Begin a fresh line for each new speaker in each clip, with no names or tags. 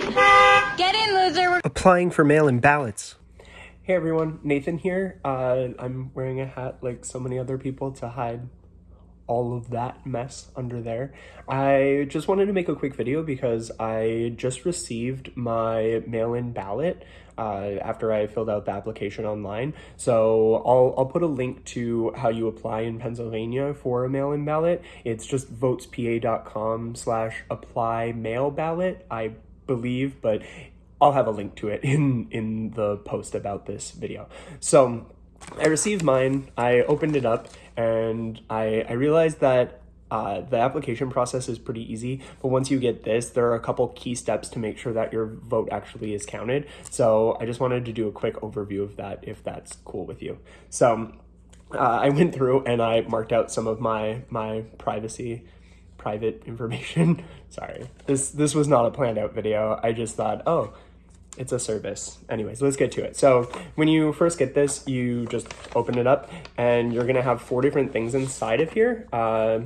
Get in, loser.
Applying for mail-in ballots. Hey everyone, Nathan here. Uh, I'm wearing a hat like so many other people to hide all of that mess under there. I just wanted to make a quick video because I just received my mail-in ballot uh, after I filled out the application online. So I'll, I'll put a link to how you apply in Pennsylvania for a mail-in ballot. It's just votespa.com slash apply mail ballot, I believe, but I'll have a link to it in, in the post about this video. So I received mine, I opened it up, and I, I realized that uh, the application process is pretty easy, but once you get this, there are a couple key steps to make sure that your vote actually is counted. So I just wanted to do a quick overview of that if that's cool with you. So uh, I went through and I marked out some of my my privacy private information. Sorry, this this was not a planned out video. I just thought, oh, it's a service. Anyways, let's get to it. So when you first get this, you just open it up and you're gonna have four different things inside of here. Uh,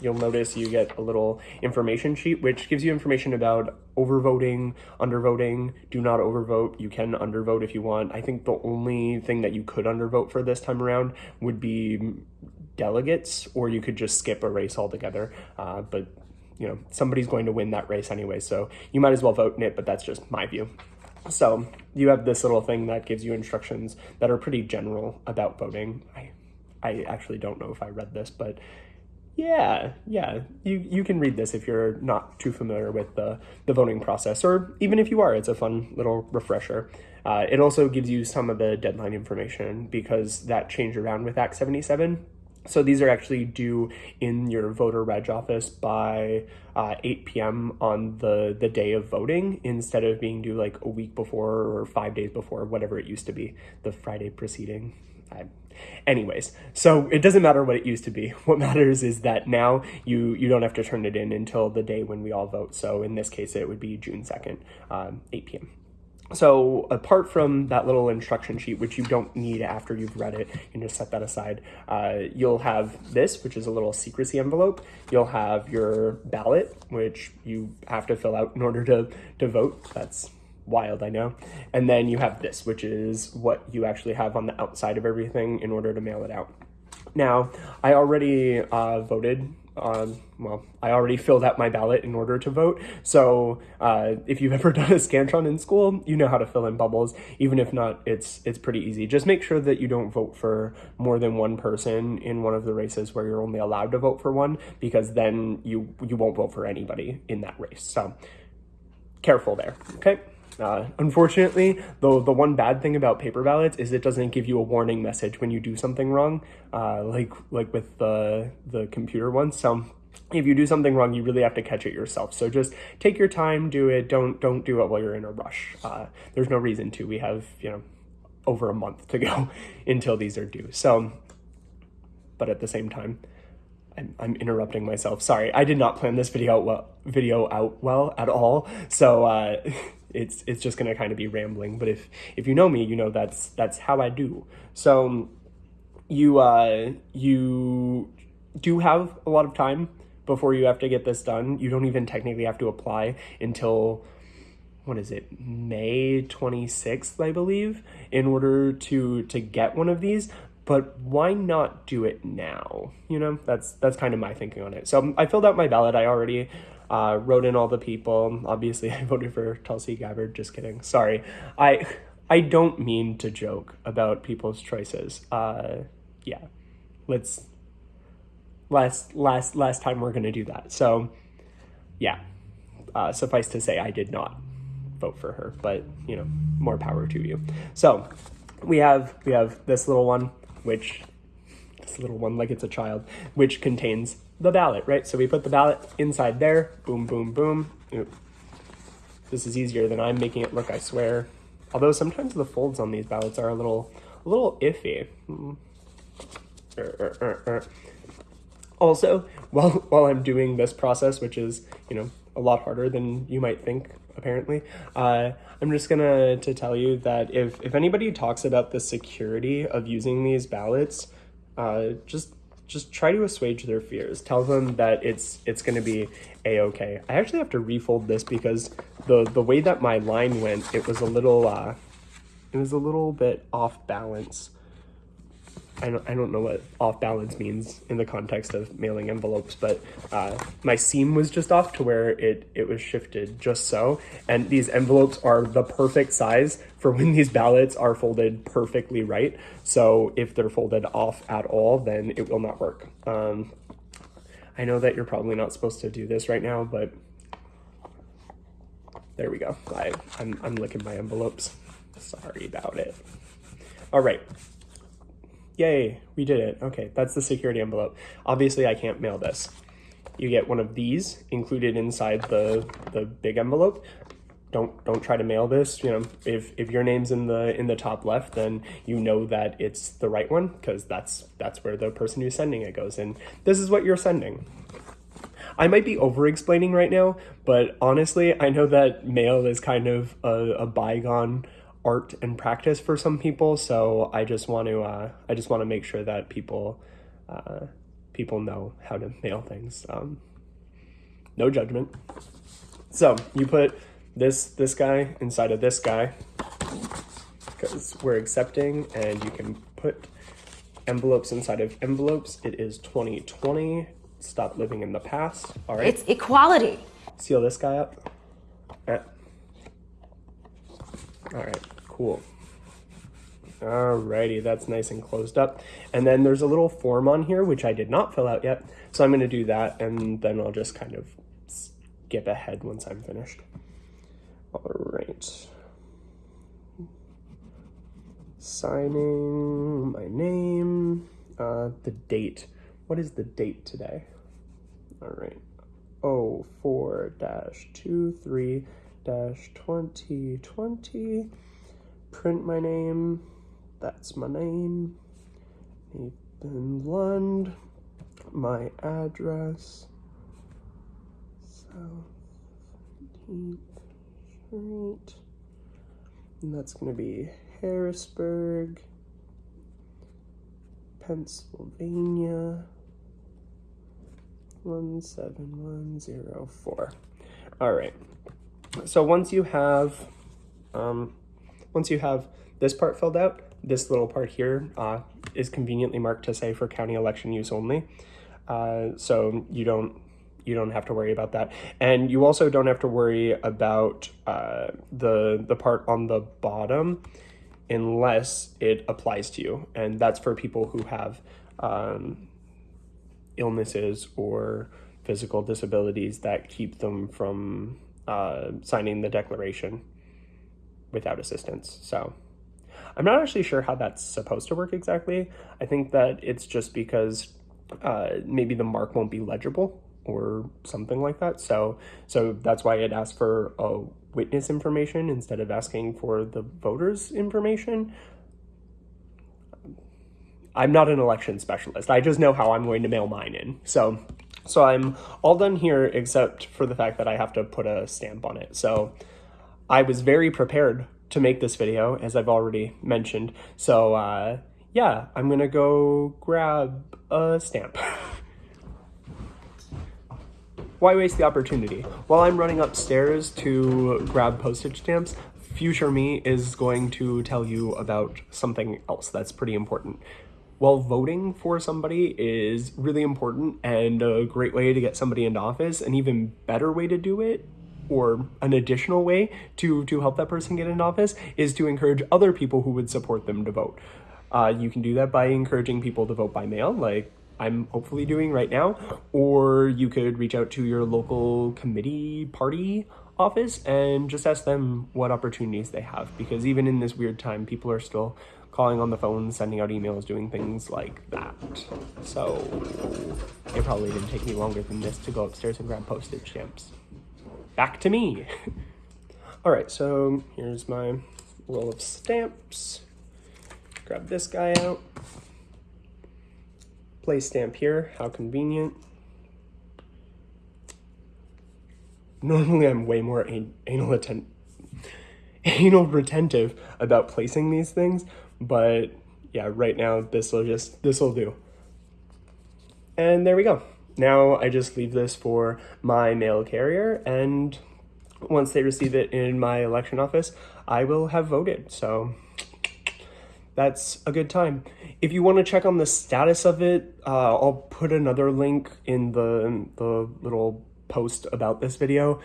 you'll notice you get a little information sheet, which gives you information about overvoting, undervoting, do not overvote. You can undervote if you want. I think the only thing that you could undervote for this time around would be delegates, or you could just skip a race altogether. Uh, but you know, somebody's going to win that race anyway, so you might as well vote in it, but that's just my view. So you have this little thing that gives you instructions that are pretty general about voting. I, I actually don't know if I read this, but yeah, yeah, you, you can read this if you're not too familiar with the, the voting process, or even if you are, it's a fun little refresher. Uh, it also gives you some of the deadline information because that changed around with Act 77. So these are actually due in your voter reg office by uh, 8 p.m. on the, the day of voting instead of being due like a week before or five days before, whatever it used to be, the Friday preceding. I, anyways, so it doesn't matter what it used to be. What matters is that now you, you don't have to turn it in until the day when we all vote. So in this case, it would be June 2nd, um, 8 p.m. So apart from that little instruction sheet, which you don't need after you've read it, you can just set that aside. Uh, you'll have this, which is a little secrecy envelope. You'll have your ballot, which you have to fill out in order to, to vote. That's wild, I know. And then you have this, which is what you actually have on the outside of everything in order to mail it out. Now, I already uh, voted um, well, I already filled out my ballot in order to vote. So uh, if you've ever done a Scantron in school, you know how to fill in bubbles. Even if not, it's it's pretty easy. Just make sure that you don't vote for more than one person in one of the races where you're only allowed to vote for one, because then you you won't vote for anybody in that race. So careful there. Okay. Uh, unfortunately, the, the one bad thing about paper ballots is it doesn't give you a warning message when you do something wrong, uh, like like with the, the computer ones. So if you do something wrong, you really have to catch it yourself. So just take your time, do it. Don't don't do it while you're in a rush. Uh, there's no reason to. We have you know over a month to go until these are due. So, but at the same time, I'm, I'm interrupting myself. Sorry, I did not plan this video out well, video out well at all. So. It's it's just gonna kind of be rambling. But if if you know me, you know that's that's how I do. So you uh, you do have a lot of time before you have to get this done. You don't even technically have to apply until what is it may 26th i believe in order to to get one of these but why not do it now you know that's that's kind of my thinking on it so i filled out my ballot i already uh, wrote in all the people. Obviously, I voted for Tulsi Gabbard. Just kidding. Sorry. I I don't mean to joke about people's choices. Uh, yeah, let's last last last time we're gonna do that. So yeah, uh, suffice to say, I did not vote for her, but you know, more power to you. So we have we have this little one, which this little one like it's a child, which contains the ballot, right? So we put the ballot inside there, boom, boom, boom. Oop. This is easier than I'm making it look, I swear. Although sometimes the folds on these ballots are a little, a little iffy. Mm. Er, er, er, also, while, while I'm doing this process, which is, you know, a lot harder than you might think, apparently, uh, I'm just gonna to tell you that if, if anybody talks about the security of using these ballots, uh, just just try to assuage their fears. Tell them that it's it's going to be a okay. I actually have to refold this because the the way that my line went, it was a little uh, it was a little bit off balance. I don't, I don't know what off balance means in the context of mailing envelopes, but uh, my seam was just off to where it, it was shifted just so. And these envelopes are the perfect size for when these ballots are folded perfectly right. So if they're folded off at all, then it will not work. Um, I know that you're probably not supposed to do this right now, but there we go. I, I'm, I'm licking my envelopes. Sorry about it. All right. Yay, we did it. Okay, that's the security envelope. Obviously, I can't mail this. You get one of these included inside the, the big envelope. Don't don't try to mail this. You know, if if your name's in the in the top left, then you know that it's the right one because that's that's where the person who's sending it goes. And this is what you're sending. I might be over explaining right now, but honestly, I know that mail is kind of a, a bygone art and practice for some people. So I just want to uh, I just want to make sure that people uh, people know how to mail things. Um, no judgment. So you put this this guy inside of this guy because we're accepting, and you can put envelopes inside of envelopes. It is 2020. Stop living in the past. All right.
It's equality.
Seal this guy up. All right, cool. Alrighty, that's nice and closed up. And then there's a little form on here, which I did not fill out yet. So I'm gonna do that and then I'll just kind of skip ahead once I'm finished. All right. Signing my name, uh, the date. What is the date today? All right. 04 23 2020. Print my name. That's my name. Nathan Lund. My address. South 15th Street. And that's going to be Harrisburg, Pennsylvania. 17104. All right. So once you have, um, once you have this part filled out, this little part here uh, is conveniently marked to say for county election use only. Uh, so you don't you don't have to worry about that. And you also don't have to worry about uh, the, the part on the bottom unless it applies to you. And that's for people who have um, illnesses or physical disabilities that keep them from uh, signing the declaration without assistance. So I'm not actually sure how that's supposed to work exactly. I think that it's just because uh, maybe the mark won't be legible or something like that. So, so that's why it asked for a witness information instead of asking for the voters information. I'm not an election specialist. I just know how I'm going to mail mine in. So, so I'm all done here except for the fact that I have to put a stamp on it. So I was very prepared to make this video, as I've already mentioned. So uh, yeah, I'm gonna go grab a stamp. Why waste the opportunity? While I'm running upstairs to grab postage stamps, future me is going to tell you about something else that's pretty important. Well, voting for somebody is really important and a great way to get somebody into office. An even better way to do it or an additional way to, to help that person get into office is to encourage other people who would support them to vote. Uh, you can do that by encouraging people to vote by mail, like I'm hopefully doing right now, or you could reach out to your local committee party office and just ask them what opportunities they have because even in this weird time, people are still calling on the phone, sending out emails, doing things like that. So it probably didn't take me longer than this to go upstairs and grab postage stamps. Back to me. All right, so here's my roll of stamps. Grab this guy out. Place stamp here, how convenient. Normally I'm way more anal, atten anal retentive about placing these things, but yeah, right now this will just, this will do. And there we go. Now I just leave this for my mail carrier, and once they receive it in my election office, I will have voted. So that's a good time. If you want to check on the status of it, uh, I'll put another link in the, the little post about this video.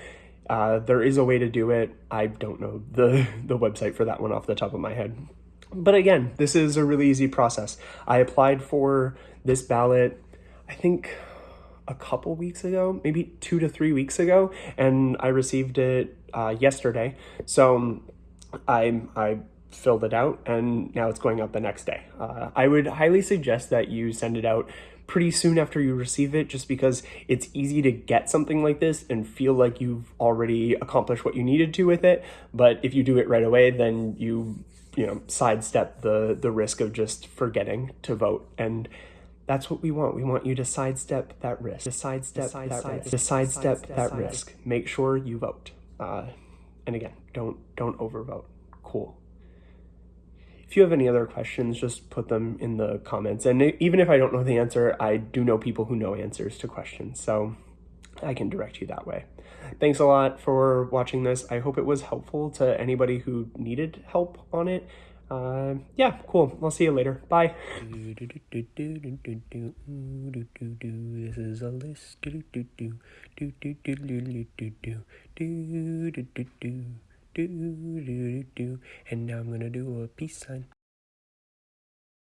Uh, there is a way to do it. I don't know the, the website for that one off the top of my head. But again, this is a really easy process. I applied for this ballot, I think a couple weeks ago, maybe two to three weeks ago, and I received it uh, yesterday. So I, I filled it out and now it's going out the next day. Uh, I would highly suggest that you send it out pretty soon after you receive it just because it's easy to get something like this and feel like you've already accomplished what you needed to with it. But if you do it right away, then you, you know, sidestep the, the risk of just forgetting to vote. And that's what we want. We want you to sidestep that risk. To sidestep side, that side, risk. To sidestep side, that risk. Make sure you vote. Uh, and again, don't don't overvote. Cool. If you have any other questions, just put them in the comments. And even if I don't know the answer, I do know people who know answers to questions, so I can direct you that way. Thanks a lot for watching this. I hope it was helpful to anybody who needed help on it. Uh, yeah, cool. I'll see you later. Bye. This is a list. And now I'm gonna do a peace sign.